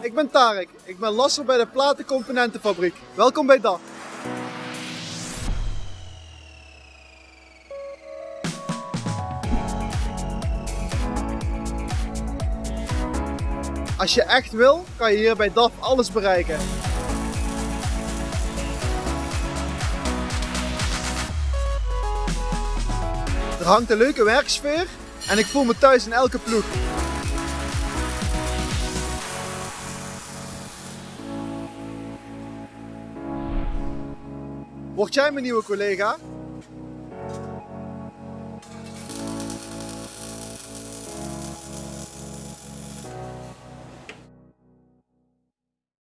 Ik ben Tarek, ik ben lasser bij de Platencomponentenfabriek. Welkom bij DAF. Als je echt wil, kan je hier bij DAF alles bereiken. Hangt een leuke werksfeer en ik voel me thuis in elke ploeg. Word jij mijn nieuwe collega?